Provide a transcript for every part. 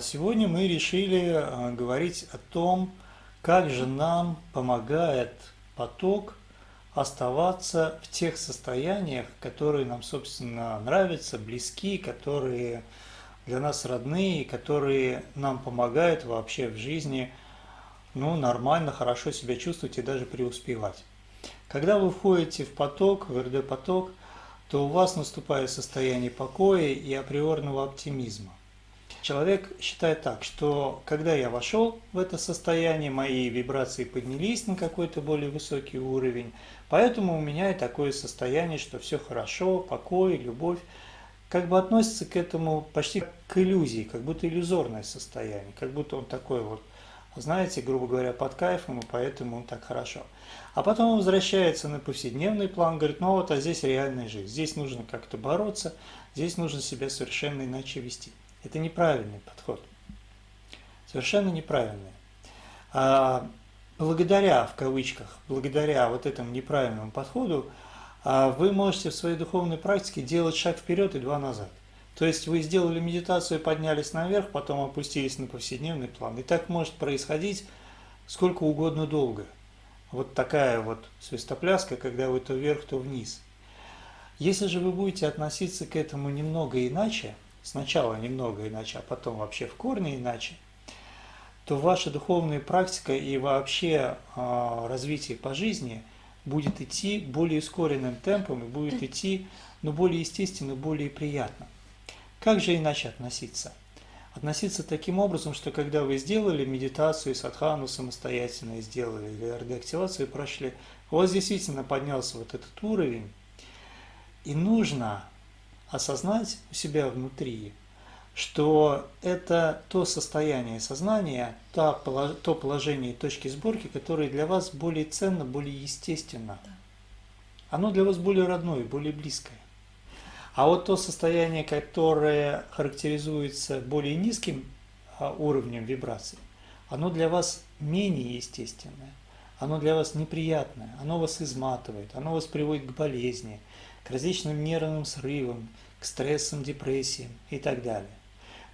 Сегодня мы решили а, говорить о том, как же нам помогает поток оставаться в тех состояниях, которые нам, собственно, нравятся, близки, которые для нас родные, которые нам помогают вообще в жизни ну, нормально, хорошо себя чувствовать и даже преуспевать. Когда вы входите в поток, в РД-поток, то у вас наступает состояние покоя и априорного оптимизма. Человек считает так, что когда я вошел в это состояние, мои вибрации поднялись на какой-то более высокий уровень, поэтому у меня и такое состояние, что все хорошо, покой, любовь, как бы относится к этому почти к иллюзии, как будто иллюзорное состояние, как будто он такой вот, знаете, грубо говоря, под кайфом, и поэтому он так хорошо. А потом он возвращается на повседневный план, говорит, ну вот, а здесь реальная жизнь, здесь нужно как-то бороться, здесь нужно себя совершенно иначе вести. Это неправильный подход. Совершенно неправильный. А благодаря, в кавычках, благодаря вот этому неправильному подходу, а, вы можете в своей духовной практике делать шаг вперед и два назад. То есть вы сделали медитацию, поднялись наверх, потом опустились на повседневный план. И так может происходить сколько угодно долго. Вот такая вот свистопляска, когда вы то вверх, то вниз. Если же вы будете относиться к этому немного иначе, сначала немного иначе, а потом вообще в корне иначе, то ваша духовная практика и вообще э, развитие по жизни будет идти более ускоренным темпом и будет идти ну, более естественно, более приятно. Как же иначе относиться? Относиться таким образом, что когда вы сделали медитацию, садхану самостоятельно сделали, или РД-активацию прошли, у вас действительно поднялся вот этот уровень, и нужно осознать у себя внутри, что это то состояние сознания, то, положение точки сборки, которое для вас более ценно, более естественно. Оно для вас более родное, более близкое. А вот то состояние, которое характеризуется более низким а, уровнем вибраций, оно для вас менее естественное, оно для вас неприятное, оно вас изматывает, оно вас приводит к болезни, к различным нервным срывам, к стрессам, депрессиям и так далее.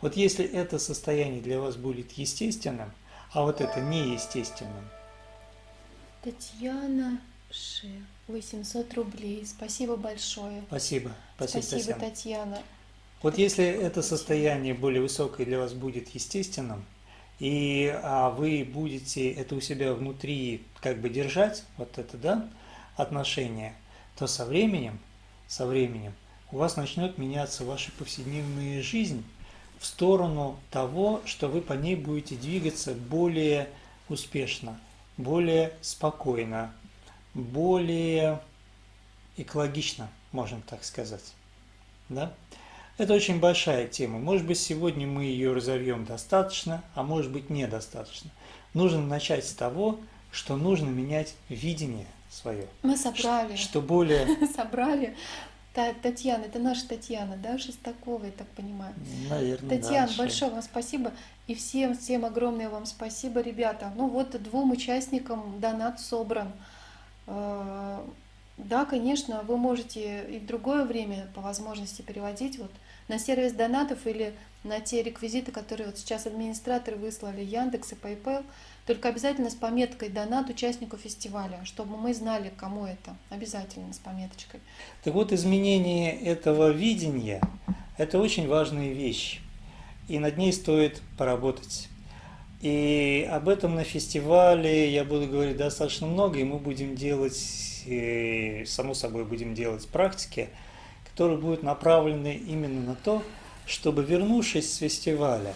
Вот если это состояние для вас будет естественным, а вот это неестественным. Татьяна Ше, 800 рублей. Спасибо большое. Спасибо. Спасибо, Спасибо Татьяна. Татьяна. Вот если это состояние более высокое для вас будет естественным, и а, вы будете это у себя внутри как бы держать, вот это, да, отношение, то со временем, со временем у вас начнет меняться ваша повседневная жизнь в сторону того, что вы по ней будете двигаться более успешно, более спокойно, более экологично, можно так сказать. Да? Это очень большая тема. Может быть, сегодня мы ее разовьем достаточно, а может быть, недостаточно. Нужно начать с того, что нужно менять видение свое. Мы собрали. Что более... Собрали Татьяна, это наша Татьяна, да, Шестакова, я так понимаю. Наверное, Татьяна, да, большое вам спасибо. И всем, всем огромное вам спасибо, ребята. Ну вот двум участникам донат собран. Э, да, конечно, вы можете и в другое время по возможности переводить вот на сервис донатов или на те реквизиты, которые вот сейчас администраторы выслали, Яндекс и PayPal. Только обязательно с пометкой «Донат участнику фестиваля», чтобы мы знали, кому это. Обязательно с пометочкой. Так вот, изменение этого видения – это очень важная вещь. И над ней стоит поработать. И об этом на фестивале я буду говорить достаточно много, и мы будем делать, и, само собой, будем делать практики, которые будут направлены именно на то, чтобы, вернувшись с фестиваля,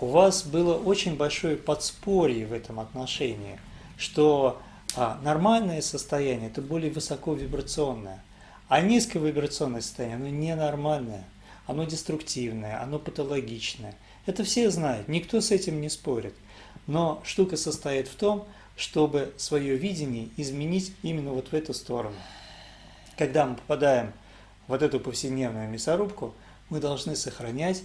у вас было очень большое подспорье в этом отношении, что а, нормальное состояние – это более высоковибрационное, а низковибрационное состояние – оно ненормальное, оно деструктивное, оно патологичное. Это все знают, никто с этим не спорит. Но штука состоит в том, чтобы свое видение изменить именно вот в эту сторону. Когда мы попадаем в вот эту повседневную мясорубку, мы должны сохранять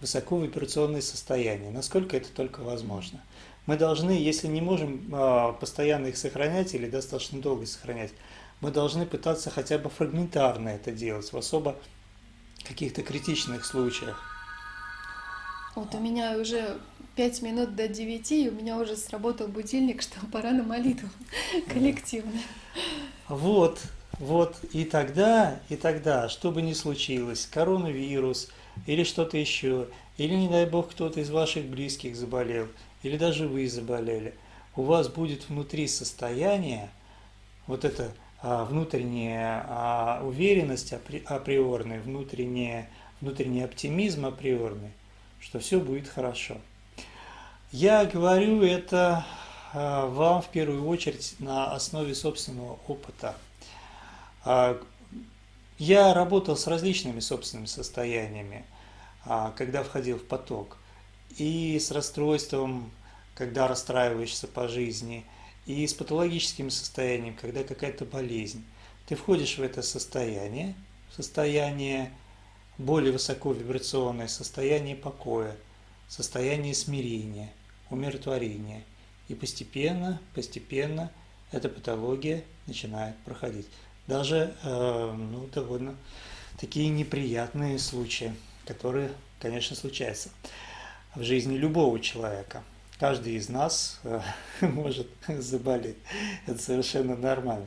высоковибрационное состояние, насколько это только возможно. Мы должны, если не можем э, постоянно их сохранять или достаточно долго сохранять, мы должны пытаться хотя бы фрагментарно это делать, в особо каких-то критичных случаях. Вот у меня уже пять минут до девяти, и у меня уже сработал будильник, что пора на молитву коллективно. Вот, вот, и тогда, и тогда, что бы ни случилось, коронавирус или что-то еще, или, не дай бог, кто-то из ваших близких заболел, или даже вы заболели, у вас будет внутри состояние, вот это а, внутренняя а, уверенность апри, априорная, внутренняя, внутренний оптимизм априорный, что все будет хорошо. Я говорю это а, вам в первую очередь на основе собственного опыта. Я работал с различными собственными состояниями, а, когда входил в поток. И с расстройством, когда расстраиваешься по жизни, и с патологическим состоянием, когда какая-то болезнь. Ты входишь в это состояние, состояние более высоковибрационное, состояние покоя, состояние смирения, умиротворения. И постепенно, постепенно эта патология начинает проходить даже э, ну, довольно такие неприятные случаи, которые, конечно, случаются в жизни любого человека. Каждый из нас э, может заболеть. Это совершенно нормально.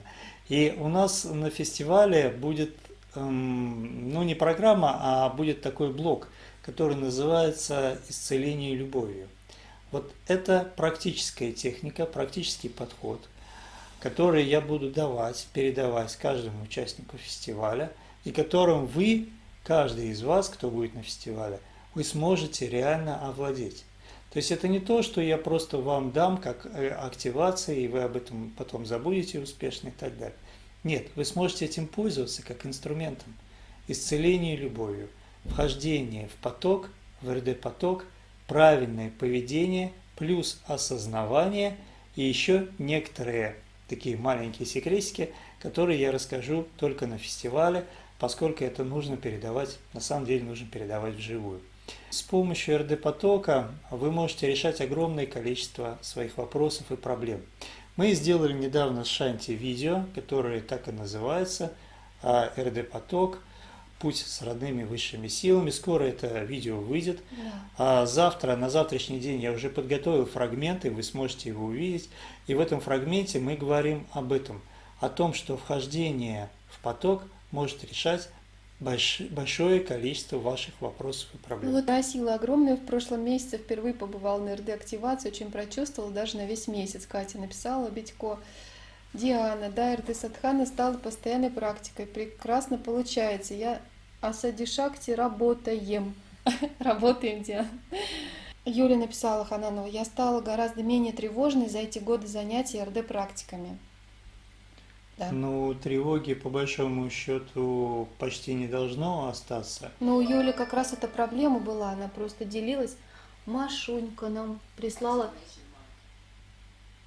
И у нас на фестивале будет, эм, ну не программа, а будет такой блок, который называется «Исцеление любовью». Вот это практическая техника, практический подход – которые я буду давать, передавать каждому участнику фестиваля, и которым вы, каждый из вас, кто будет на фестивале, вы сможете реально овладеть. То есть это не то, что я просто вам дам как э, активация, и вы об этом потом забудете успешно и так далее. Нет, вы сможете этим пользоваться как инструментом. Исцеление любовью, вхождение в поток, в РД-поток, правильное поведение, плюс осознавание и еще некоторые такие маленькие секретики, которые я расскажу только на фестивале, поскольку это нужно передавать, на самом деле нужно передавать вживую. С помощью РД-потока вы можете решать огромное количество своих вопросов и проблем. Мы сделали недавно с Шанти видео, которое так и называется а, «РД-поток. Путь с родными высшими силами». Скоро это видео выйдет. Да. А завтра, на завтрашний день я уже подготовил фрагменты, вы сможете его увидеть. И в этом фрагменте мы говорим об этом, о том, что вхождение в поток может решать большое количество ваших вопросов и проблем. Ну вот да, сила огромная. В прошлом месяце впервые побывал на РД-активации, очень прочувствовала даже на весь месяц. Катя написала, Битько, Диана, да, РД Садхана стала постоянной практикой. Прекрасно получается. Я Асади Шакти работаем. Работаем, Диана. Юля написала Хананова, я стала гораздо менее тревожной за эти годы занятий РД-практиками. Да. Ну, тревоги по большому счету почти не должно остаться. Ну, у Юли как раз эта проблема была, она просто делилась. Машунька нам прислала,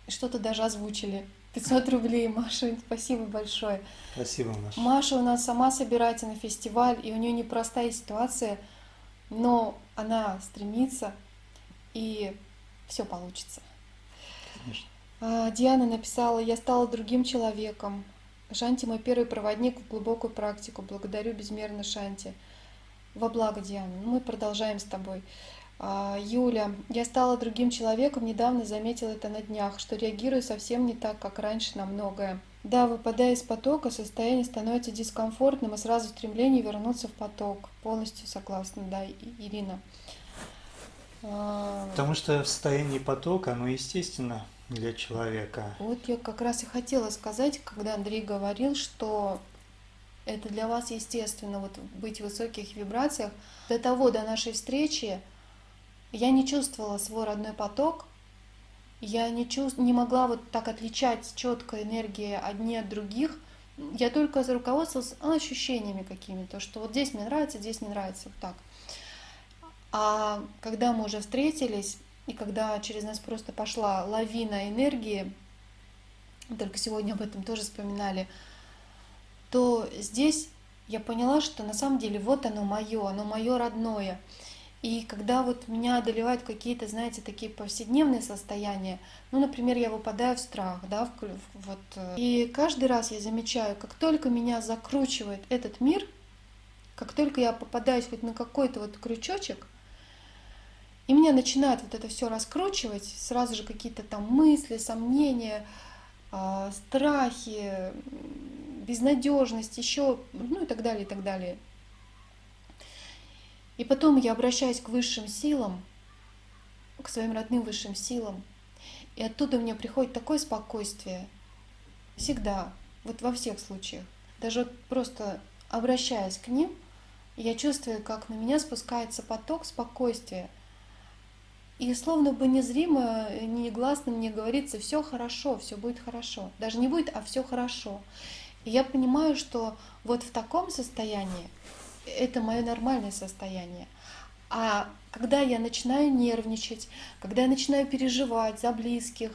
что-то даже озвучили. 500 рублей, Машунь, спасибо большое. Спасибо, Маша. Маша у нас сама собирается на фестиваль, и у нее непростая ситуация, но она стремится и все получится. Конечно. А, Диана написала, я стала другим человеком. Шанти мой первый проводник в глубокую практику. Благодарю безмерно Шанти. Во благо, Диана. Ну, мы продолжаем с тобой. А, Юля, я стала другим человеком, недавно заметила это на днях, что реагирую совсем не так, как раньше на многое. Да, выпадая из потока, состояние становится дискомфортным, и сразу стремление вернуться в поток. Полностью согласна, да, Ирина. А, Потому что в состоянии потока, оно естественно для человека. Вот я как раз и хотела сказать, когда Андрей говорил, что это для вас естественно, вот быть в высоких вибрациях. До того, до нашей встречи, я не чувствовала свой родной поток, я не, чувств... не могла вот так отличать четко энергии одни от других. Я только руководствовалась ощущениями какими-то, что вот здесь мне нравится, здесь не нравится, вот так. А когда мы уже встретились, и когда через нас просто пошла лавина энергии, только сегодня об этом тоже вспоминали, то здесь я поняла, что на самом деле вот оно мое, оно мое родное. И когда вот меня одолевают какие-то, знаете, такие повседневные состояния, ну, например, я выпадаю в страх, да, в, вот, э, и каждый раз я замечаю, как только меня закручивает этот мир, как только я попадаюсь хоть на какой-то вот крючочек, И меня начинает вот это все раскручивать, сразу же какие-то там мысли, сомнения, а, страхи, безнадежность, еще, ну и так далее, и так далее. И потом я обращаюсь к высшим силам, к своим родным высшим силам, и оттуда мне приходит такое спокойствие. Всегда, вот во всех случаях. Даже вот просто обращаясь к ним, я чувствую, как на меня спускается поток спокойствия. И словно бы незримо, негласно мне говорится, все хорошо, все будет хорошо. Даже не будет, а все хорошо. И я понимаю, что вот в таком состоянии это мое нормальное состояние. А когда я начинаю нервничать, когда я начинаю переживать за близких,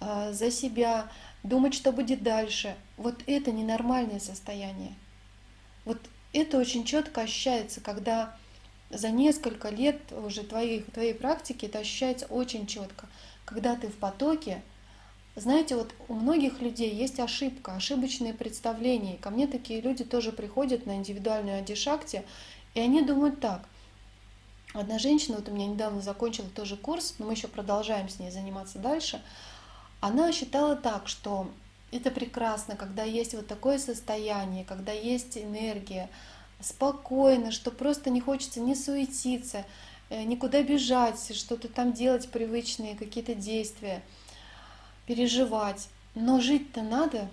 э, за себя, думать, что будет дальше, вот это ненормальное состояние. Вот это очень четко ощущается, когда за несколько лет уже твоей, твоей практики это ощущается очень четко. Когда ты в потоке, знаете, вот у многих людей есть ошибка, ошибочные представления. Ко мне такие люди тоже приходят на индивидуальную адишакте, и они думают так. Одна женщина, вот у меня недавно закончила тоже курс, но мы еще продолжаем с ней заниматься дальше, она считала так, что это прекрасно, когда есть вот такое состояние, когда есть энергия, спокойно, что просто не хочется не суетиться, э, никуда бежать, что-то там делать, привычные какие-то действия – переживать. Но жить-то надо.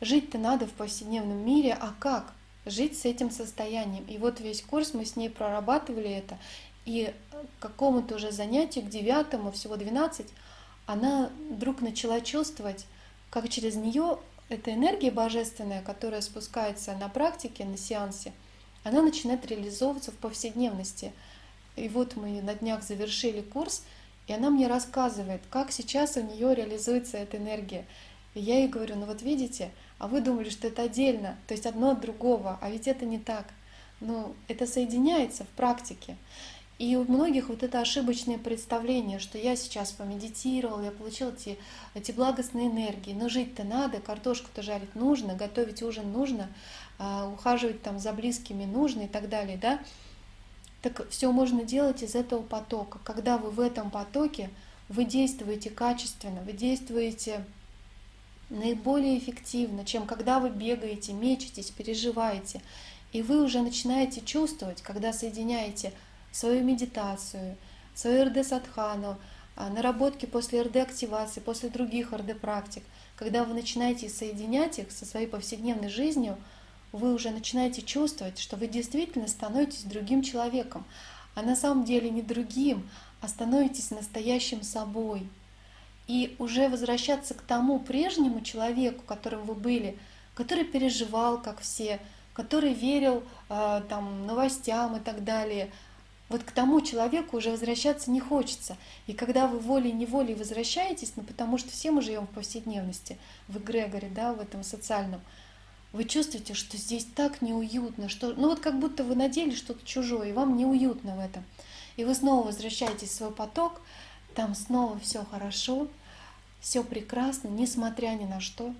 Жить-то надо в повседневном мире. А как? Жить с этим состоянием. И вот весь курс мы с ней прорабатывали это. И к какому-то уже занятию, к девятому, всего 12, она вдруг начала чувствовать, как через нее эта энергия божественная, которая спускается на практике, на сеансе, она начинает реализовываться в повседневности. И вот мы на днях завершили курс, и она мне рассказывает, как сейчас у нее реализуется эта энергия. И я ей говорю, ну вот видите, а вы думали, что это отдельно, то есть одно от другого, а ведь это не так. Ну, это соединяется в практике. И у многих вот это ошибочное представление, что я сейчас помедитировал, я получил эти, эти благостные энергии, но жить-то надо, картошку-то жарить нужно, готовить ужин нужно, а, ухаживать там за близкими нужно и так далее, да. Так все можно делать из этого потока. Когда вы в этом потоке, вы действуете качественно, вы действуете наиболее эффективно, чем когда вы бегаете, мечетесь, переживаете. И вы уже начинаете чувствовать, когда соединяете свою медитацию, свою РД-садхану, а, наработки после РД-активации, после других РД-практик, когда вы начинаете соединять их со своей повседневной жизнью – вы уже начинаете чувствовать, что вы действительно становитесь другим человеком, а на самом деле не другим, а становитесь настоящим собой. И уже возвращаться к тому прежнему человеку, которым вы были, который переживал, как все, который верил э, там, новостям и так далее. Вот к тому человеку уже возвращаться не хочется. И когда вы волей-неволей возвращаетесь, ну потому что все мы живем в повседневности, в эгрегоре, да, в этом социальном, вы чувствуете, что здесь так неуютно, что, ну вот как будто вы надели что-то чужое, и вам неуютно в этом. И вы снова возвращаетесь в свой поток, там снова все хорошо, все прекрасно, несмотря ни на что.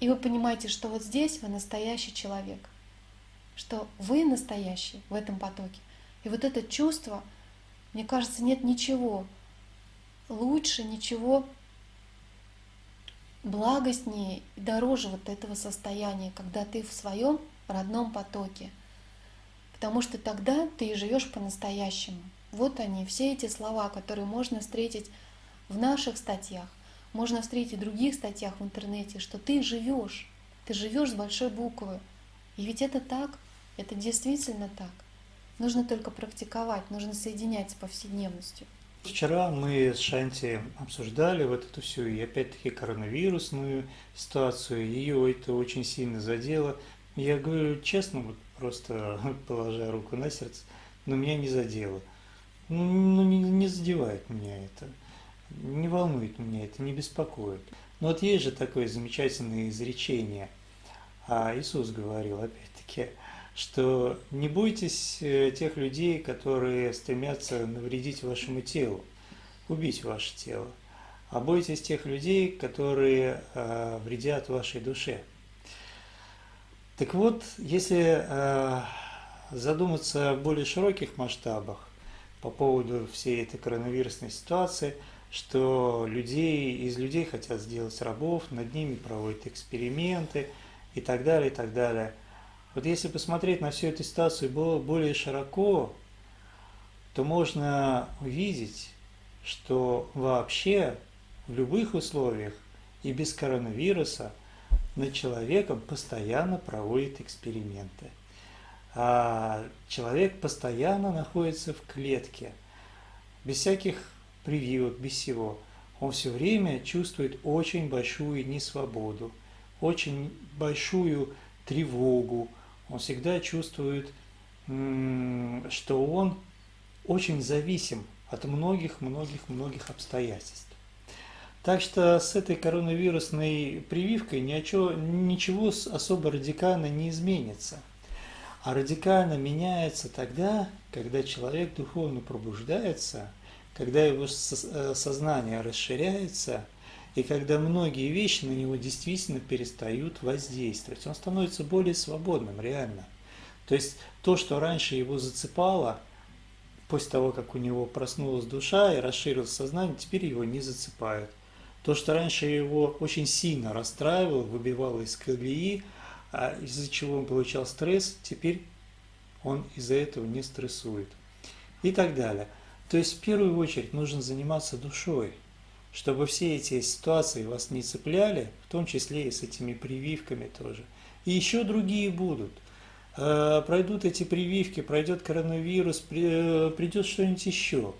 И вы понимаете, что вот здесь вы настоящий человек, что вы настоящий в этом потоке. И вот это чувство, мне кажется, нет ничего лучше, ничего благостнее и дороже вот этого состояния, когда ты в своем родном потоке. Потому что тогда ты живешь по-настоящему. Вот они, все эти слова, которые можно встретить в наших статьях, можно встретить в других статьях в интернете, что ты живешь, ты живешь с большой буквы. И ведь это так, это действительно так. Нужно только практиковать, нужно соединять с повседневностью. Вчера мы с Шанти обсуждали вот эту всю и опять-таки коронавирусную ситуацию. Ее это очень сильно задело. Я говорю честно, вот просто положа руку на сердце, но меня не задело. Ну, ну не, не задевает меня это, не волнует меня это, не беспокоит. Но вот есть же такое замечательное изречение. А Иисус говорил, опять-таки, что не бойтесь э, тех людей, которые стремятся навредить вашему телу, убить ваше тело, а бойтесь тех людей, которые э, вредят вашей душе. Так вот, если э, задуматься в более широких масштабах, по поводу всей этой коронавирусной ситуации, что людей, из людей хотят сделать рабов, над ними проводят эксперименты и так далее, и так далее. Вот если посмотреть на всю эту ситуацию более широко, то можно увидеть, что вообще в любых условиях и без коронавируса над человеком постоянно проводят эксперименты – а человек постоянно находится в клетке, без всяких прививок, без всего. Он все время чувствует очень большую несвободу, очень большую тревогу. Он всегда чувствует, что он очень зависим от многих-многих-многих обстоятельств. Так что с этой коронавирусной прививкой ничего, ничего особо радикально не изменится – а радикально меняется тогда, когда человек духовно пробуждается, когда его э, сознание расширяется, и когда многие вещи на него действительно перестают воздействовать. Он становится более свободным, реально. То есть то, что раньше его зацепало, после того, как у него проснулась душа и расширилось сознание, теперь его не зацепает. То, что раньше его очень сильно расстраивало, выбивало из колеи, а из-за чего он получал стресс, теперь он из-за этого не стрессует. И так далее. То есть в первую очередь нужно заниматься душой, чтобы все эти ситуации вас не цепляли, в том числе и с этими прививками тоже. И еще другие будут. Э, пройдут эти прививки, пройдет коронавирус, э, придет что-нибудь еще.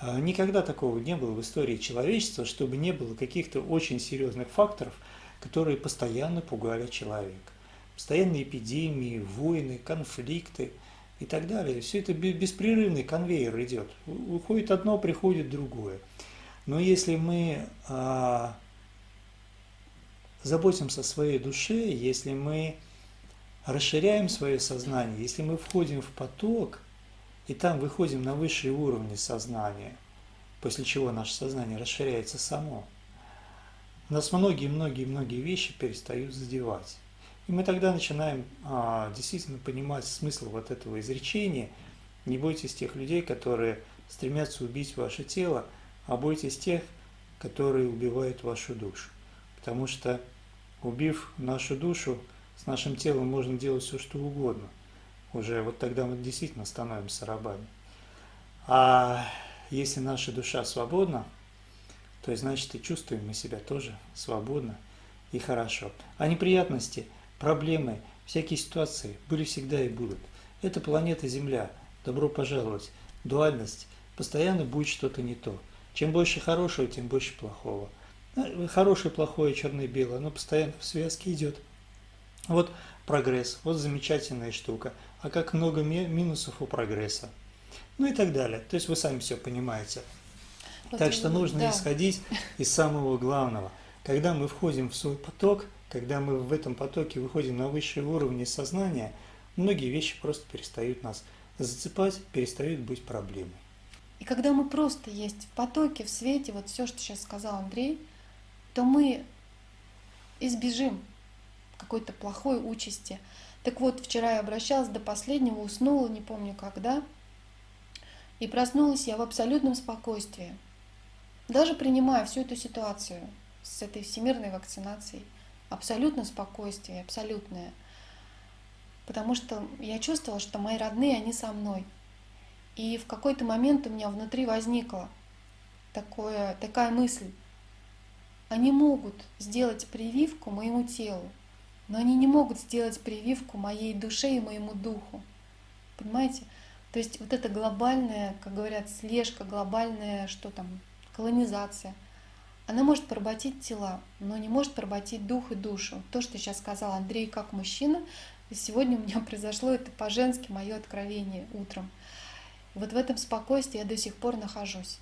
Э, никогда такого не было в истории человечества, чтобы не было каких-то очень серьезных факторов, которые постоянно пугали человека постоянные эпидемии, войны, конфликты и так далее. Все это беспрерывный конвейер идет. Уходит одно, приходит другое. Но если мы а, заботимся о своей душе, если мы расширяем свое сознание, если мы входим в поток, и там выходим на высшие уровни сознания, после чего наше сознание расширяется само, нас многие-многие-многие вещи перестают задевать. И мы тогда начинаем а, действительно понимать смысл вот этого изречения. Не бойтесь тех людей, которые стремятся убить ваше тело, а бойтесь тех, которые убивают вашу душу. Потому что, убив нашу душу, с нашим телом можно делать все, что угодно. Уже вот тогда мы действительно становимся рабами. А если наша душа свободна, то значит и чувствуем мы себя тоже свободно и хорошо. А неприятности – Проблемы, всякие ситуации были всегда и будут. Это планета Земля. Добро пожаловать. Дуальность. Постоянно будет что-то не то. Чем больше хорошего, тем больше плохого. А, хорошее, плохое, черное, белое, оно постоянно в связке идет. Вот прогресс, вот замечательная штука. А как много минусов у прогресса. Ну и так далее. То есть вы сами все понимаете. Вот так что нужно да. исходить из самого главного. Когда мы входим в свой поток – когда мы в этом потоке выходим на высшие уровни сознания, многие вещи просто перестают нас зацепать, перестают быть проблемой. И когда мы просто есть в потоке, в свете, вот все, что сейчас сказал Андрей, то мы избежим какой-то плохой участи. Так вот, вчера я обращалась до последнего, уснула, не помню когда, и проснулась я в абсолютном спокойствии. Даже принимая всю эту ситуацию с этой всемирной вакцинацией – абсолютно спокойствие, абсолютное. Потому что я чувствовала, что мои родные, они со мной. И в какой-то момент у меня внутри возникла такое, такая мысль. Они могут сделать прививку моему телу, но они не могут сделать прививку моей душе и моему духу. Понимаете? То есть вот эта глобальная, как говорят, слежка, глобальная, что там, колонизация – она может поработить тела, но не может поработить дух и душу. То, что сейчас сказал Андрей как мужчина, сегодня у меня произошло это по-женски мое откровение утром. Вот в этом спокойствии я до сих пор нахожусь.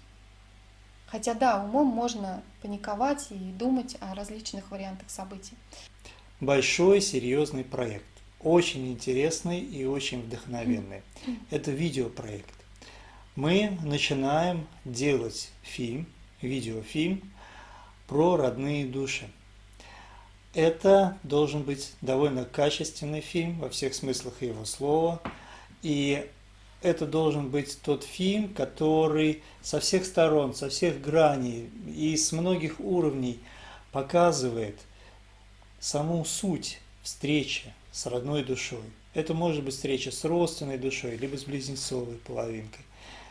Хотя да, умом можно паниковать и думать о различных вариантах событий. Большой серьезный проект. Очень интересный и очень вдохновенный. Это видеопроект. Мы начинаем делать фильм, видеофильм про родные души. Это должен быть довольно качественный фильм во всех смыслах его слова. И это должен быть тот фильм, который со всех сторон, со всех граней и с многих уровней показывает саму суть встречи с родной душой. Это может быть встреча с родственной душой, либо с близнецовой половинкой.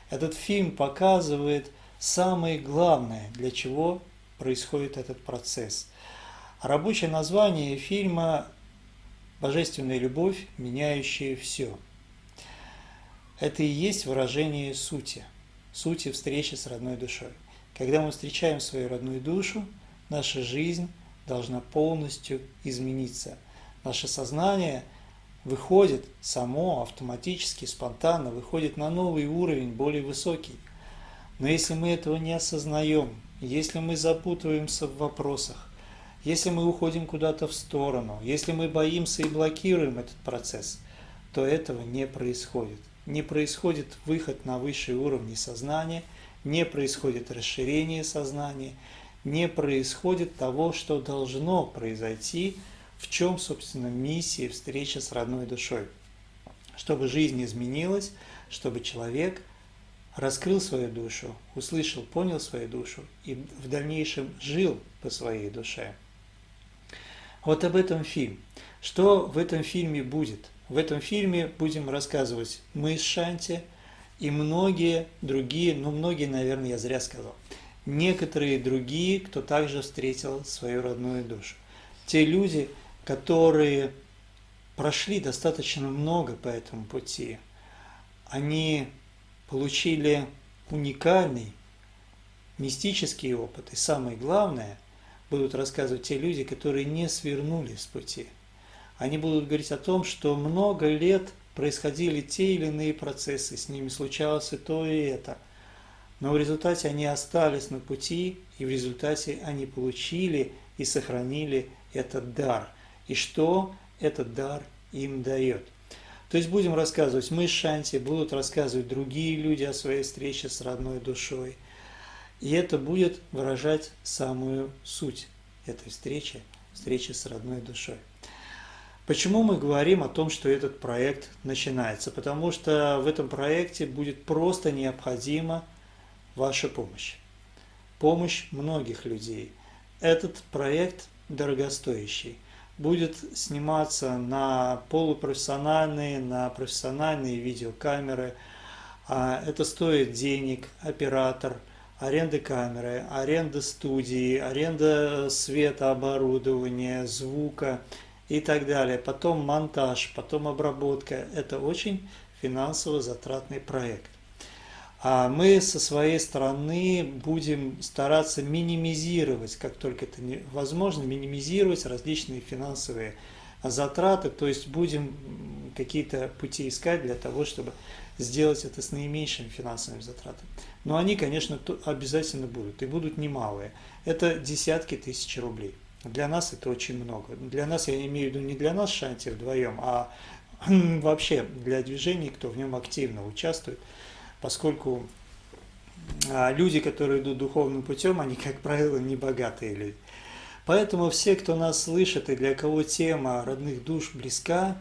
Этот фильм показывает самое главное, для чего происходит этот процесс. Рабочее название фильма «Божественная любовь, меняющая все». Это и есть выражение сути, сути встречи с родной душой. Когда мы встречаем свою родную душу, наша жизнь должна полностью измениться. Наше сознание выходит само, автоматически, спонтанно, выходит на новый уровень, более высокий. Но если мы этого не осознаем, если мы запутываемся в вопросах, если мы уходим куда-то в сторону, если мы боимся и блокируем этот процесс, то этого не происходит не происходит выход на высшие уровни сознания, не происходит расширение сознания, не происходит того, что должно произойти, в чем, собственно, миссия встречи с родной душой. Чтобы жизнь изменилась, чтобы человек раскрыл свою душу, услышал, понял свою душу и в дальнейшем жил по своей душе. Вот об этом фильм. Что в этом фильме будет – в этом фильме будем рассказывать мы с Шанти и многие другие, ну многие, наверное, я зря сказал, некоторые другие, кто также встретил свою родную душу. Те люди, которые прошли достаточно много по этому пути, они получили уникальный мистический опыт. И самое главное, будут рассказывать те люди, которые не свернули с пути – они будут говорить о том, что много лет происходили те или иные процессы, с ними случалось и то, и это. Но в результате они остались на пути, и в результате они получили и сохранили этот дар. И что этот дар им дает. То есть будем рассказывать, мы с Шанти, будут рассказывать другие люди о своей встрече с родной душой. И это будет выражать самую суть этой встречи, встречи с родной душой. Почему мы говорим о том, что этот проект начинается? Потому что в этом проекте будет просто необходима ваша помощь. Помощь многих людей. Этот проект дорогостоящий. Будет сниматься на полупрофессиональные, на профессиональные видеокамеры. А это стоит денег, оператор, аренда камеры, аренда студии, аренда света, оборудования, звука – и так далее. Потом монтаж, потом обработка. Это очень финансово затратный проект. А мы со своей стороны будем стараться минимизировать, как только это возможно, минимизировать различные финансовые затраты, то есть будем какие-то пути искать для того, чтобы сделать это с наименьшими финансовыми затратами. Но они, конечно, обязательно будут, и будут немалые. Это десятки тысяч рублей. Для нас это очень много. Для нас, я имею в виду не для нас Шанти вдвоем, а вообще для движений, кто в нем активно участвует, поскольку а, люди, которые идут духовным путем, они, как правило, не богатые люди. Поэтому все, кто нас слышит и для кого тема родных душ близка,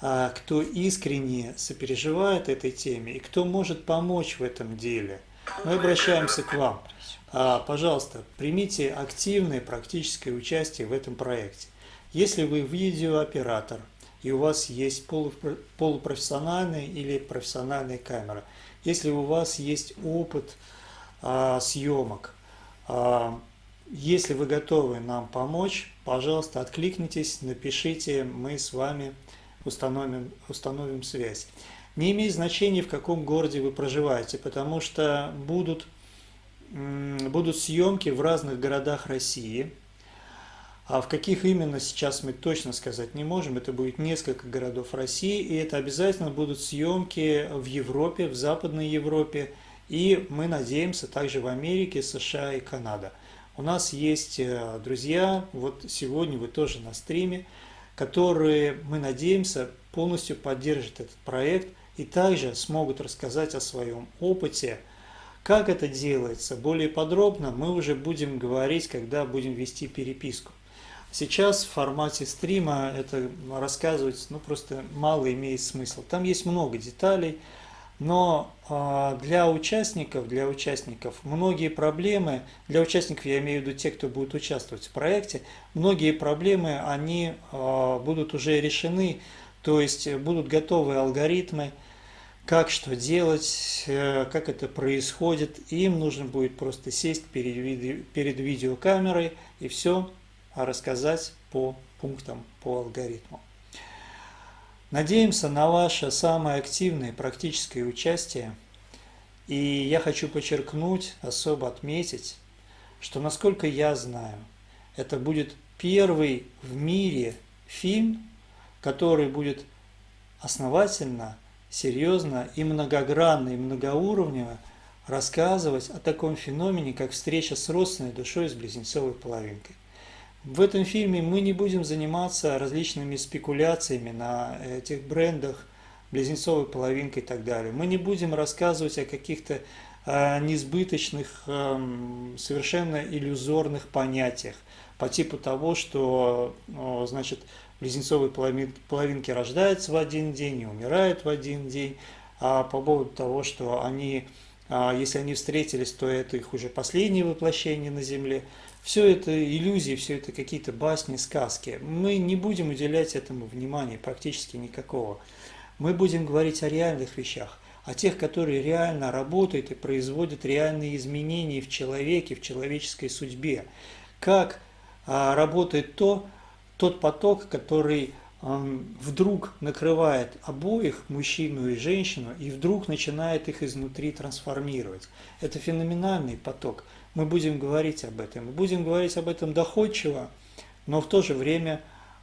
а, кто искренне сопереживает этой теме и кто может помочь в этом деле, мы обращаемся к вам. А, пожалуйста, примите активное практическое участие в этом проекте. Если вы видеооператор и у вас есть полупрофессиональная или профессиональная камера, если у вас есть опыт а, съемок, а, если вы готовы нам помочь, пожалуйста, откликнитесь, напишите, мы с вами установим, установим связь. Не имеет значения, в каком городе вы проживаете, потому что будут будут съемки в разных городах России. А в каких именно сейчас мы точно сказать не можем. Это будет несколько городов России, и это обязательно будут съемки в Европе, в Западной Европе, и мы надеемся также в Америке, США и Канада. У нас есть э, друзья, вот сегодня вы тоже на стриме, которые, мы надеемся, полностью поддержат этот проект и также смогут рассказать о своем опыте, как это делается более подробно мы уже будем говорить, когда будем вести переписку. Сейчас в формате стрима это рассказывать ну, просто мало имеет смысла. Там есть много деталей, Но а, для участников, для участников многие проблемы, для участников я имею в виду те, кто будет участвовать в проекте, многие проблемы, они а, будут уже решены, то есть будут готовы алгоритмы, как что делать, э, как это происходит. Им нужно будет просто сесть перед, перед видеокамерой и все рассказать по пунктам, по алгоритму. Надеемся на ваше самое активное практическое участие. И я хочу подчеркнуть, особо отметить, что насколько я знаю, это будет первый в мире фильм, который будет основательно серьезно и многогранно, и многоуровнево рассказывать о таком феномене, как встреча с родственной душой с близнецовой половинкой. В этом фильме мы не будем заниматься различными спекуляциями на этих брендах, близнецовой половинкой и так далее. Мы не будем рассказывать о каких-то э, несбыточных, э, совершенно иллюзорных понятиях по типу того, что, э, значит, близнецовые половинки рождаются в один день и умирают в один день, а по поводу того, что они, а, если они встретились, то это их уже последнее воплощение на Земле. Все это иллюзии, все это какие-то басни, сказки. Мы не будем уделять этому внимания практически никакого. Мы будем говорить о реальных вещах, о тех, которые реально работают и производят реальные изменения в человеке, в человеческой судьбе. Как а, работает то, тот поток, который вдруг накрывает обоих, мужчину и женщину, и вдруг начинает их изнутри трансформировать. Это феноменальный поток. Мы будем говорить об этом. Мы будем говорить об этом доходчиво, но в то же время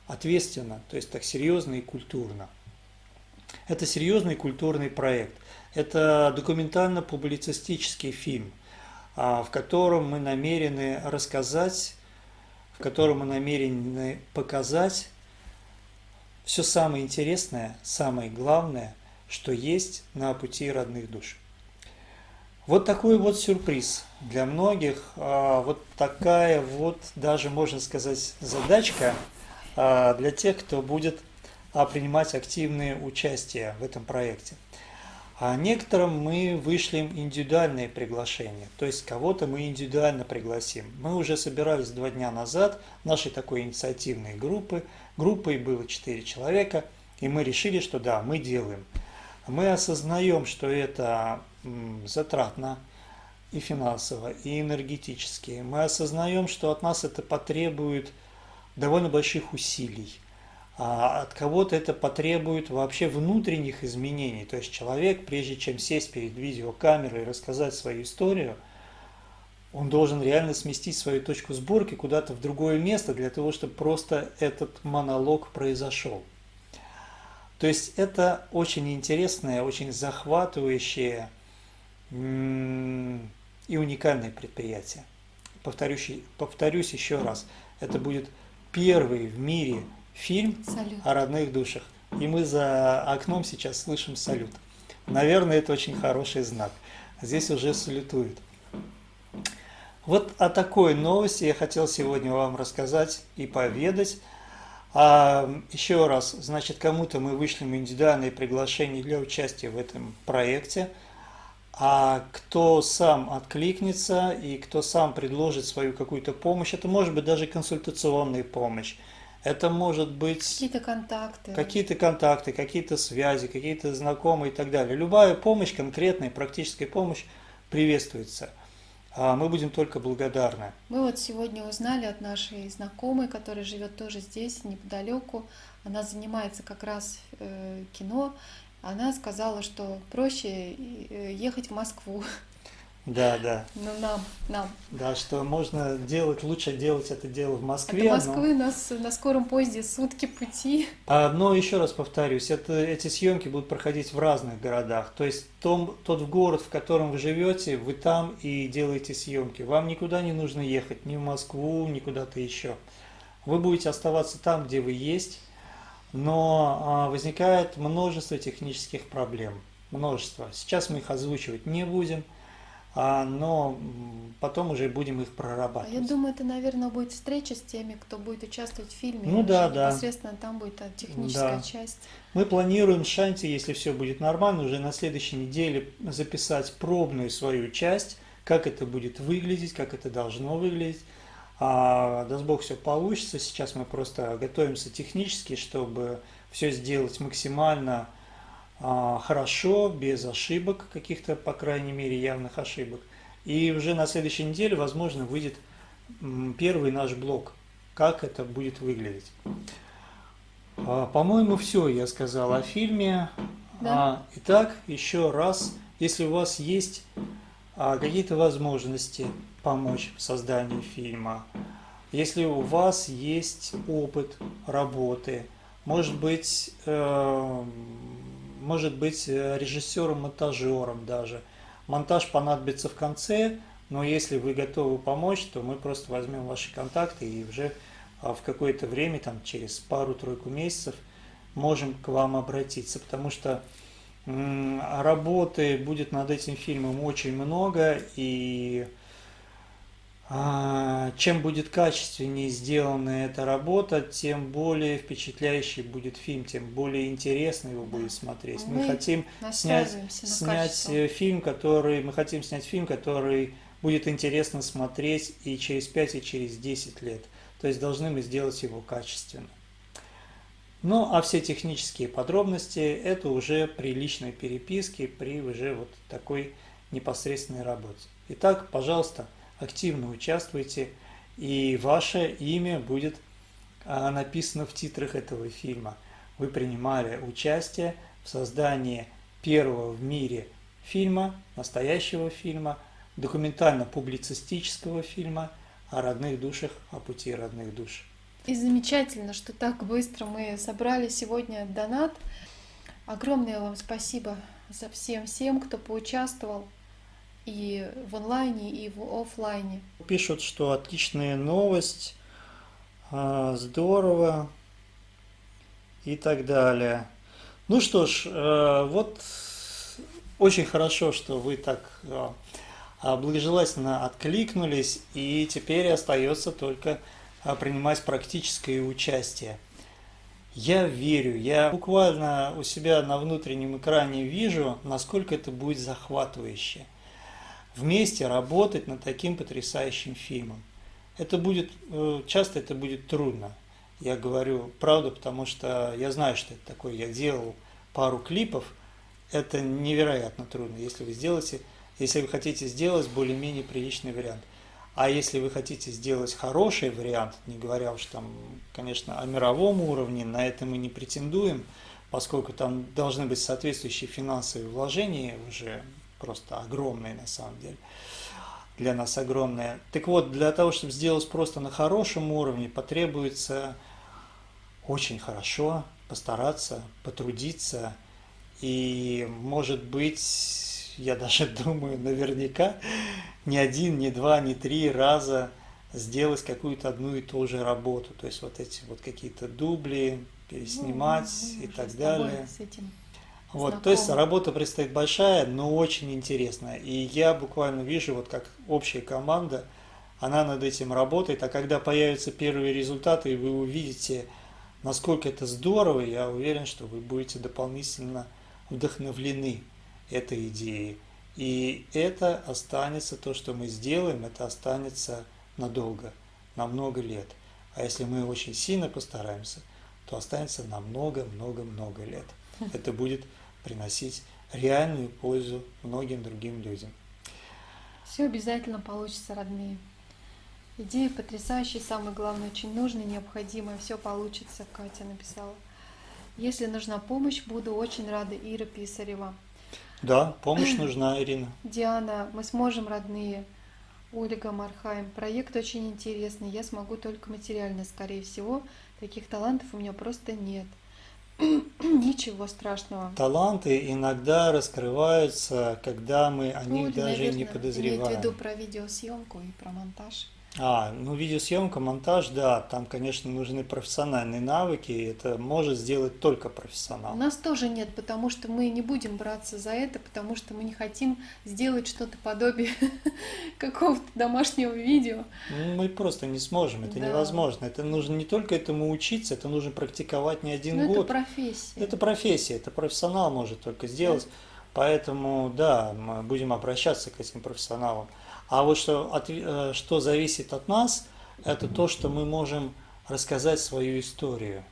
ответственно, то есть так серьезно и культурно. Это серьезный культурный проект. Это документально-публицистический фильм, а, в котором мы намерены рассказать в котором намерены показать все самое интересное, самое главное, что есть на пути родных душ. Вот такой вот сюрприз для многих, а, вот такая вот даже, можно сказать, задачка а, для тех, кто будет а, принимать активное участие в этом проекте. А некоторым мы вышлем индивидуальные приглашения, то есть кого-то мы индивидуально пригласим. Мы уже собирались два дня назад нашей такой инициативной группы. Группой было четыре человека, и мы решили, что да, мы делаем. Мы осознаем, что это затратно и финансово, и энергетически. Мы осознаем, что от нас это потребует довольно больших усилий а от кого-то это потребует вообще внутренних изменений. То есть человек, прежде чем сесть перед видеокамерой и рассказать свою историю, он должен реально сместить свою точку сборки куда-то в другое место для того, чтобы просто этот монолог произошел. То есть это очень интересное, очень захватывающее и уникальное предприятие. Повторюсь, повторюсь еще раз, это будет первый в мире фильм салют. о родных душах. И мы за окном сейчас слышим салют. Наверное, это очень хороший знак. Здесь уже салютуют. Вот о такой новости я хотел сегодня вам рассказать и поведать. А, еще раз, значит, кому-то мы вышлем индивидуальные приглашения для участия в этом проекте. А кто сам откликнется и кто сам предложит свою какую-то помощь, это может быть даже консультационная помощь. Это может быть какие-то контакты, какие-то контакты, какие-то связи, какие-то знакомые и так далее. Любая помощь, конкретная практическая помощь приветствуется. А мы будем только благодарны. Мы вот сегодня узнали от нашей знакомой, которая живет тоже здесь, неподалеку. Она занимается как раз э, кино. Она сказала, что проще э, ехать в Москву, да, да. Ну, нам, нам. Да, что можно делать, лучше делать это дело в Москве. От Москвы но... нас на скором поезде сутки пути. А, но еще раз повторюсь, это, эти съемки будут проходить в разных городах. То есть том, тот город, в котором вы живете, вы там и делаете съемки. Вам никуда не нужно ехать, ни в Москву, ни куда-то еще. Вы будете оставаться там, где вы есть, но а, возникает множество технических проблем. Множество. Сейчас мы их озвучивать не будем. А, но потом уже будем их А я прорабатывать. думаю, это, наверное, будет встреча с теми, кто будет участвовать в фильме. Ну да, да. Непосредственно там будет техническая Да. часть. Мы планируем Шанти, если все будет нормально, уже на следующей неделе записать пробную свою часть, как это будет выглядеть, как это должно выглядеть. А, даст Бог, все получится. Сейчас мы просто готовимся технически, чтобы все сделать максимально хорошо, без ошибок каких-то, по крайней мере, явных ошибок. И уже на следующей неделе, возможно, выйдет первый наш блог, как это будет выглядеть. А, По-моему, все я сказал о фильме. Да. А, Итак, еще раз, если у вас есть а, какие-то возможности помочь в создании фильма, если у вас есть опыт работы, может быть, э, может быть э, режиссером-монтажером даже, монтаж понадобится в конце, но если вы готовы помочь, то мы просто возьмем ваши контакты и уже а, в какое-то время, там через пару-тройку месяцев, можем к вам обратиться, потому что работы будет над этим фильмом очень много, и чем будет качественнее сделана эта работа, тем более впечатляющий будет фильм, тем более интересно его будет смотреть. Мы, Мы хотим снять, снять э, фильм, который мы хотим снять фильм, который будет интересно смотреть и через 5, и через 10 лет. То есть должны мы сделать его качественно. Ну, а все технические подробности это уже при личной переписке, при уже вот такой непосредственной работе. Итак, пожалуйста, активно участвуйте, и ваше имя будет а, написано в титрах этого фильма. Вы принимали участие в создании первого в мире фильма, настоящего фильма, документально-публицистического фильма о родных душах, о пути родных душ. И замечательно, что так быстро мы собрали сегодня донат. Огромное вам спасибо за всем всем, кто поучаствовал и в онлайне, и в офлайне. Пишут, что отличная новость, а, здорово и так далее. Ну что ж, э, вот очень хорошо, что вы так э, благожелательно откликнулись, и теперь остается только а, принимать практическое участие. Я верю, я буквально у себя на внутреннем экране вижу, насколько это будет захватывающе. Вместе работать над таким потрясающим фильмом. Это будет, э, часто это будет трудно. Я говорю правду, потому что я знаю, что это такое. Я делал пару клипов. Это невероятно трудно, если вы сделаете, если вы хотите сделать более-менее приличный вариант. А если вы хотите сделать хороший вариант, не говоря уж там, конечно, о мировом уровне, на это мы не претендуем, поскольку там должны быть соответствующие финансовые вложения, уже просто огромные на самом деле, для нас огромные. Так вот, для того, чтобы сделать просто на хорошем уровне, потребуется очень хорошо постараться, потрудиться, и, может быть, я даже думаю, наверняка не один, не два, не три раза сделать какую-то одну и ту же работу. То есть вот эти вот какие-то дубли, переснимать Ну, и так с далее. С этим Вот, то есть работа предстоит большая, но очень интересная. И я буквально вижу, вот как общая команда, она над этим работает, а когда появятся первые результаты, и вы увидите, насколько это здорово, я уверен, что вы будете дополнительно вдохновлены этой идеей. И это останется, то, что мы сделаем, это останется надолго, на много лет. А если мы очень сильно постараемся, то останется на много-много-много лет. Это будет приносить реальную пользу многим другим людям. Все обязательно получится, родные. Идея потрясающая, самое главное, очень нужная, необходимая. Все получится, Катя написала. Если нужна помощь, буду очень рада. Ира Писарева. Да, помощь нужна, Ирина. Диана, мы сможем, родные. Ольга Мархайм. Проект очень интересный. Я смогу только материально, скорее всего. Таких талантов у меня просто нет. Ничего страшного. Таланты иногда раскрываются, когда мы о них Оля, даже и не наверное, Имеет в виду подозреваем. про видеосъемку и про монтаж. А, ну видеосъемка, монтаж, да, там, конечно, нужны профессиональные навыки, и это может сделать только У профессионал. нас тоже нет, потому что мы не будем браться за это, потому что мы не хотим сделать что-то подобие какого-то домашнего видео. Ну, Мы просто не сможем, это Да. невозможно. Это нужно не только этому учиться, это нужно практиковать не Ну, один это год. профессия. Это профессия, это профессионал может только Да. сделать. Поэтому, да, мы будем обращаться к этим профессионалам. А вот что, от- э, что зависит от нас, это то, что мы можем рассказать свою историю.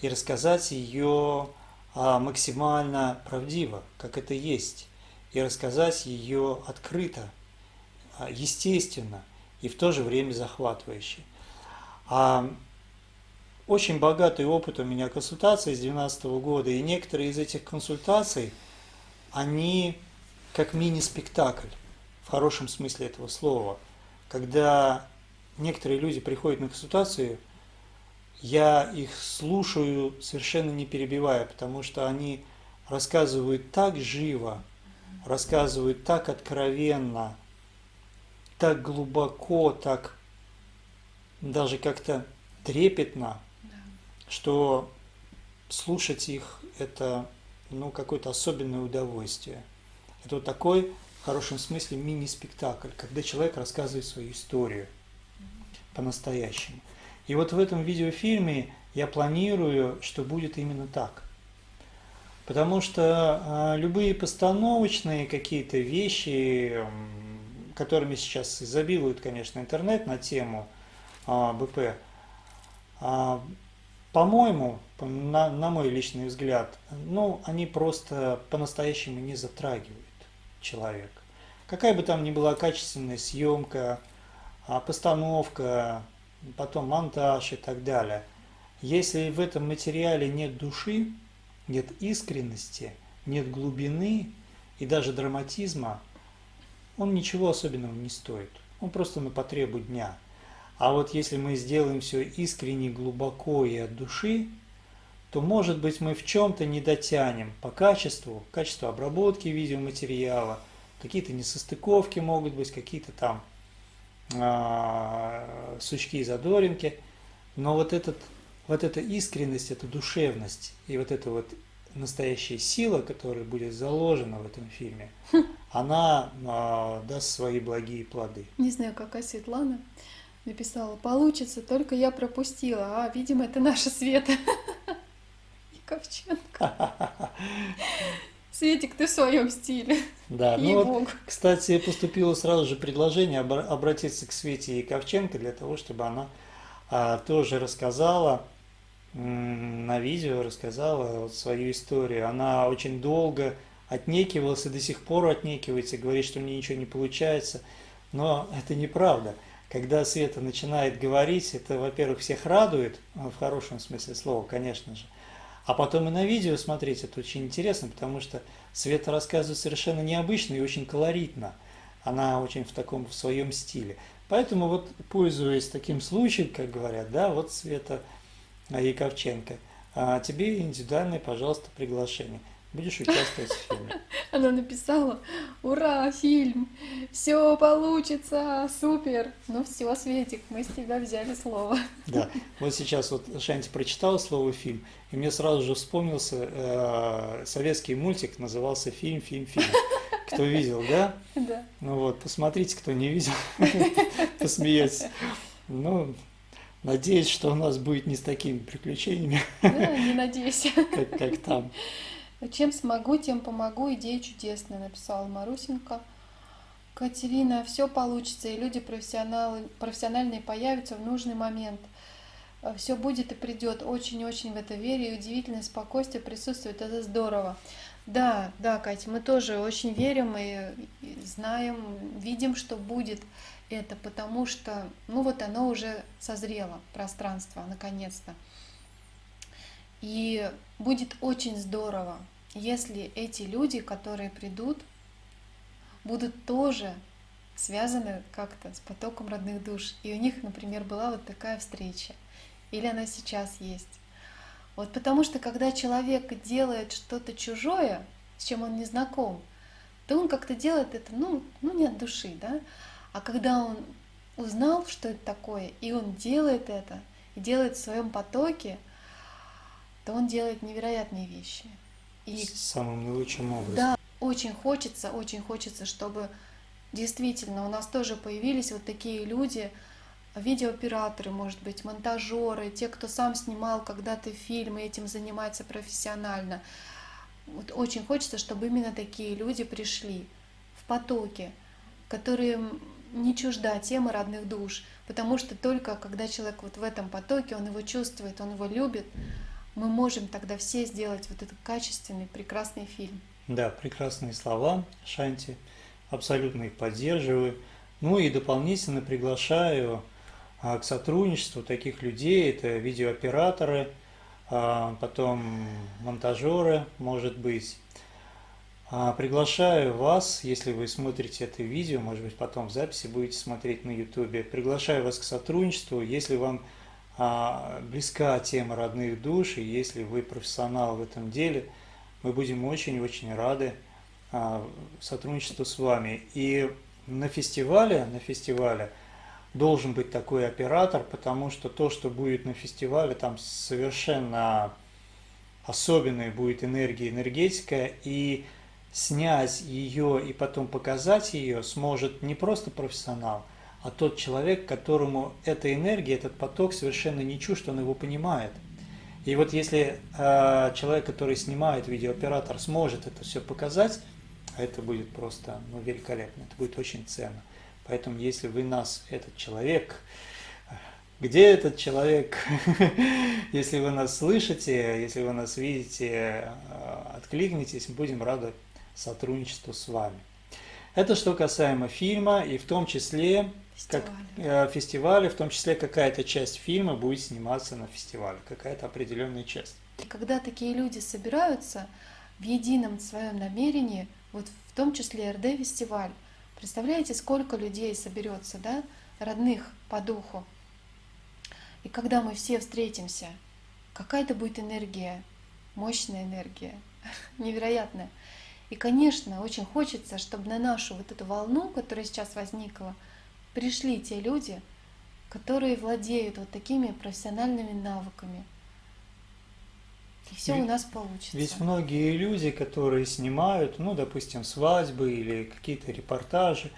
И рассказать ее а, максимально правдиво, как это есть. И рассказать ее открыто, а, естественно и в то же время захватывающе. А очень богатый опыт у меня консультаций с 2012 года, и некоторые из этих консультаций, они как мини-спектакль, в хорошем смысле этого слова. Когда некоторые люди приходят на консультацию, я их слушаю совершенно не перебивая, потому что они рассказывают так живо, рассказывают так откровенно, так глубоко, так даже как-то трепетно, Да. что слушать их это ну, какое-то особенное удовольствие. Это вот такой, хорошем смысле, мини-спектакль, когда человек рассказывает свою историю по-настоящему. И вот в этом видеофильме я планирую, что будет именно так. Потому что а, любые постановочные какие-то вещи, м, которыми сейчас изобилует, конечно, интернет на тему а, БП, а, по-моему, по- на, на мой личный взгляд, ну, они просто по-настоящему не затрагивают человека. Какая бы там ни была качественная съемка, а, постановка, потом монтаж и так далее. Если в этом материале нет души, нет искренности, нет глубины и даже драматизма, он ничего особенного не стоит. Он просто на потребу дня. А вот если мы сделаем все искренне, глубоко и от души, то, может быть, мы в чем-то не дотянем по качеству, качеству обработки видеоматериала, какие-то несостыковки могут быть, какие-то там а, сучки и задоринки. Но вот, этот, вот эта искренность, эта душевность и вот эта вот настоящая сила, которая будет заложена в этом фильме, она а, даст свои благие плоды. Не знаю, какая Светлана написала. Получится, только я пропустила. А, видимо, это наша Света. Яковченко. Светик, ты в своем стиле. Да, ну вот, кстати, поступило сразу же предложение обра- обратиться к Свете Яковченко для того, чтобы она а, тоже рассказала на видео, рассказала вот свою историю. Она очень долго отнекивалась и до сих пор отнекивается, говорит, что мне ничего не получается. Но это неправда. Когда Света начинает говорить, это, во-первых, всех радует, в хорошем смысле слова, конечно же. А потом и на видео смотреть это очень интересно, потому что Света рассказывает совершенно необычно и очень колоритно. Она очень в таком в своем стиле. Поэтому вот, пользуясь таким случаем, как говорят, да, вот Света Яковченко, а, тебе индивидуальное, пожалуйста, приглашение. Будешь участвовать в фильме. Она написала, ура, фильм, все получится, супер. Ну все, Светик, мы с тебя взяли слово. Да, вот сейчас вот Шанти прочитала слово фильм, и мне сразу же вспомнился э, советский мультик, назывался фильм, фильм, фильм. Кто видел, да? Да. Ну вот, посмотрите, кто не видел, посмеетесь. Ну, надеюсь, что у нас будет не с такими приключениями, Да, не надейся. как, как там. Чем смогу, тем помогу. Идея чудесная, написала Марусенко. Катерина, все получится, и люди профессионалы, профессиональные появятся в нужный момент. Все будет и придет. Очень-очень в это верю. И удивительное спокойствие присутствует. Это здорово. Да, да, Катя, мы тоже очень верим и знаем, видим, что будет это, потому что, ну вот оно уже созрело, пространство, наконец-то. И будет очень здорово, если эти люди, которые придут, будут тоже связаны как-то с потоком родных душ. И у них, например, была вот такая встреча. Или она сейчас есть. Вот потому что когда человек делает что-то чужое, с чем он не знаком, то он как-то делает это, ну, ну не от души, да. А когда он узнал, что это такое, и он делает это, и делает в своем потоке, то он делает невероятные вещи. И самым наилучшим образом. Да, очень хочется, очень хочется, чтобы действительно у нас тоже появились вот такие люди, видеооператоры, может быть, монтажеры, те, кто сам снимал когда-то фильмы, этим занимается профессионально. Вот очень хочется, чтобы именно такие люди пришли в потоке, которые не чужда темы родных душ, потому что только когда человек вот в этом потоке, он его чувствует, он его любит, мы можем тогда все сделать вот этот качественный, прекрасный фильм. Да, прекрасные слова, Шанти, абсолютно их поддерживаю. Ну и дополнительно приглашаю а, к сотрудничеству таких людей, это видеооператоры, а, потом монтажеры, может быть. А, приглашаю вас, если вы смотрите это видео, может быть потом в записи будете смотреть на YouTube, приглашаю вас к сотрудничеству, если вам близка тема родных душ, и если вы профессионал в этом деле – мы будем очень-очень рады а, сотрудничеству с вами. И на фестивале, на фестивале должен быть такой оператор, потому что то, что будет на фестивале, там совершенно особенная будет энергия, энергетика, и снять ее и потом показать ее сможет не просто профессионал, а тот человек, которому эта энергия, этот поток совершенно не чужд, он его понимает – и вот если э, человек, который снимает, видеооператор, сможет это все показать, это будет просто ну, великолепно, это будет очень ценно. Поэтому если вы нас, этот человек, где этот человек, если вы нас слышите, если вы нас видите, э, откликнитесь, будем рады сотрудничеству с вами. Это что касаемо фильма, и в том числе как э, фестивале, в том числе какая-то часть фильма будет сниматься на фестивале, какая-то определенная часть. И когда такие люди собираются в едином своем намерении, вот в том числе РД-фестиваль, представляете, сколько людей соберется, да, родных по духу. И когда мы все встретимся, какая-то будет энергия, мощная энергия, невероятная. И, конечно, очень хочется, чтобы на нашу вот эту волну, которая сейчас возникла, пришли те люди, которые владеют вот такими профессиональными навыками. И все ведь, у нас получится. Ведь многие люди, которые снимают, ну, допустим, свадьбы или какие-то репортажи,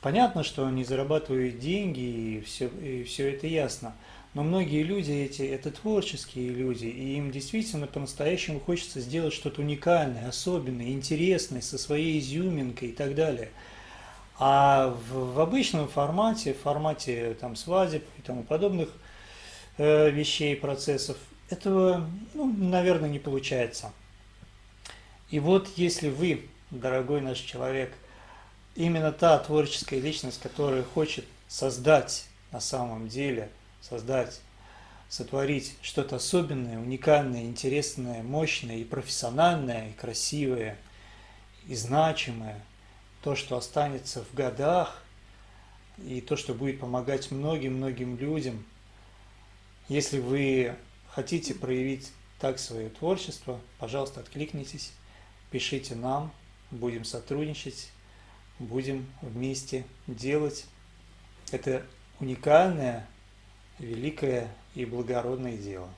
понятно, что они зарабатывают деньги, и все, и все это ясно. Но многие люди эти, это творческие люди, и им действительно по-настоящему хочется сделать что-то уникальное, особенное, интересное, со своей изюминкой и так далее – а в, в обычном формате, в формате там, свадеб и тому подобных э, вещей, процессов, этого, ну, наверное, не получается. И вот если вы, дорогой наш человек, именно та творческая личность, которая хочет создать на самом деле, создать, сотворить что-то особенное, уникальное, интересное, мощное и профессиональное, и красивое, и значимое – то, что останется в годах, и то, что будет помогать многим-многим людям. Если вы хотите проявить так свое творчество, пожалуйста, откликнитесь, пишите нам, будем сотрудничать, будем вместе делать это уникальное, великое и благородное дело.